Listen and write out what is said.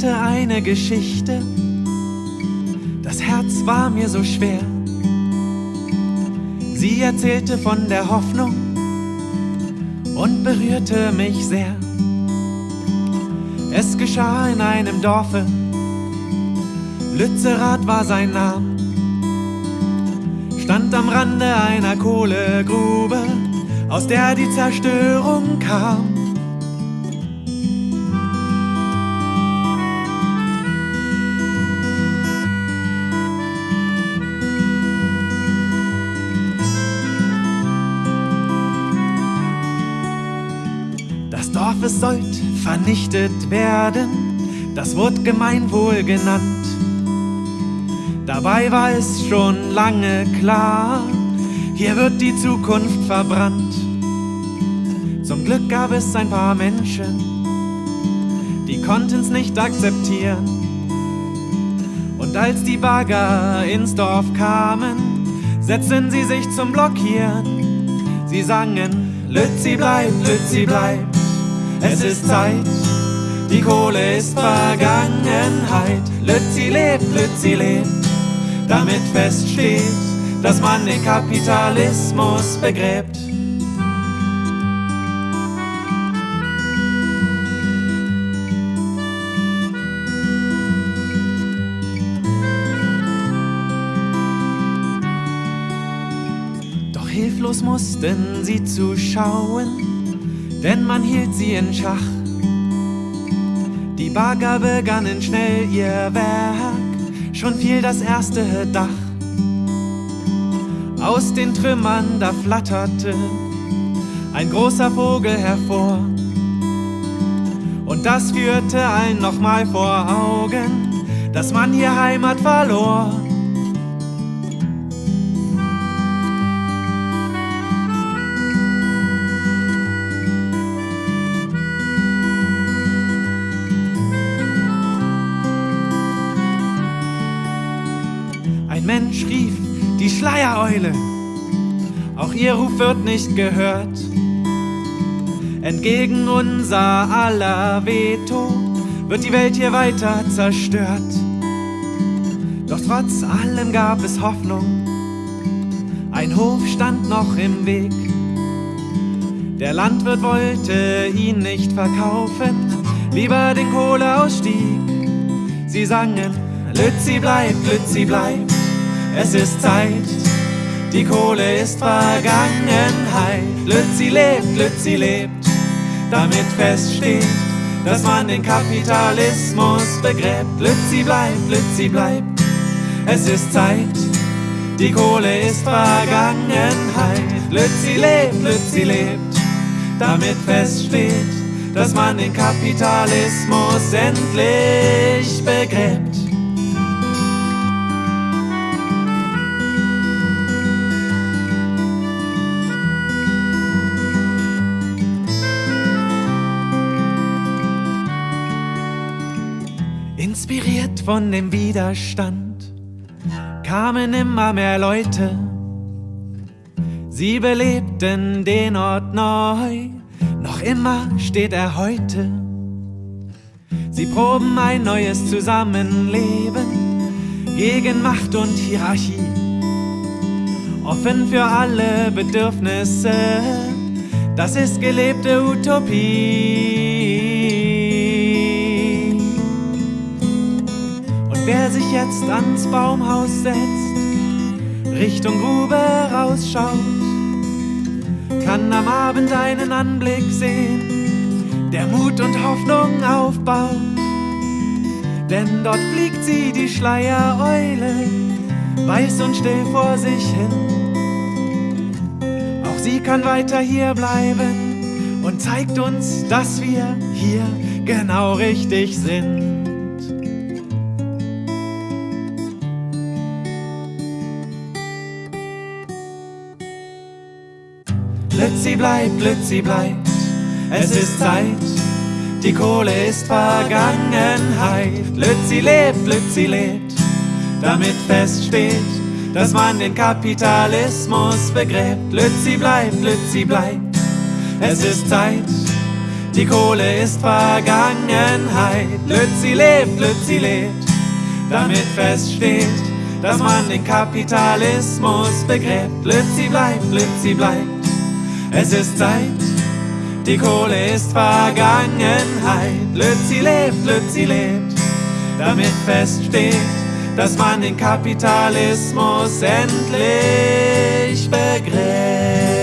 erzählte eine Geschichte, das Herz war mir so schwer. Sie erzählte von der Hoffnung und berührte mich sehr. Es geschah in einem Dorfe, Lützerath war sein Name, stand am Rande einer Kohlegrube, aus der die Zerstörung kam. Das Dorf, es sollt vernichtet werden, das wurde Gemeinwohl genannt. Dabei war es schon lange klar, hier wird die Zukunft verbrannt. Zum Glück gab es ein paar Menschen, die konnten's nicht akzeptieren. Und als die Bagger ins Dorf kamen, setzten sie sich zum Blockieren. Sie sangen, Lützi bleibt, Lützi bleibt, es ist Zeit, die Kohle ist Vergangenheit. Lützi lebt, Lützi lebt, damit feststeht, dass man den Kapitalismus begräbt. Doch hilflos mussten sie zuschauen, denn man hielt sie in Schach. Die Bagger begannen schnell ihr Werk, schon fiel das erste Dach. Aus den Trümmern da flatterte ein großer Vogel hervor. Und das führte allen nochmal vor Augen, dass man hier Heimat verlor. Mensch rief, die Schleiereule, auch ihr Ruf wird nicht gehört. Entgegen unser aller Veto wird die Welt hier weiter zerstört. Doch trotz allem gab es Hoffnung, ein Hof stand noch im Weg. Der Landwirt wollte ihn nicht verkaufen, lieber den Kohleausstieg. Sie sangen, Lützi bleibt, Lützi bleibt, es ist Zeit, die Kohle ist Vergangenheit. Lützi lebt, Lützi lebt, damit feststeht, dass man den Kapitalismus begräbt. Lützi bleibt, Lützi bleibt, es ist Zeit, die Kohle ist Vergangenheit. Lützi lebt, Lützi lebt, damit feststeht, dass man den Kapitalismus endlich begräbt. Inspiriert von dem Widerstand kamen immer mehr Leute. Sie belebten den Ort neu, noch immer steht er heute. Sie proben ein neues Zusammenleben gegen Macht und Hierarchie. Offen für alle Bedürfnisse, das ist gelebte Utopie. Jetzt ans Baumhaus setzt, Richtung Grube rausschaut, kann am Abend einen Anblick sehen, der Mut und Hoffnung aufbaut. Denn dort fliegt sie, die Schleiereule, weiß und still vor sich hin. Auch sie kann weiter hier bleiben und zeigt uns, dass wir hier genau richtig sind. Lützi bleibt, Lützi bleibt, es ist Zeit, die Kohle ist Vergangenheit. Lützi lebt, Lützi lebt, damit feststeht, dass man den Kapitalismus begräbt. Lützi bleibt, Lützi bleibt, es ist Zeit, Die Kohle ist Vergangenheit. Lützi lebt, Lützi lebt, damit feststeht, dass man den Kapitalismus begräbt. Lützi bleibt, Lützi bleibt. Es ist Zeit, die Kohle ist Vergangenheit. Lützi lebt, Lützi lebt, damit feststeht, dass man den Kapitalismus endlich begräbt.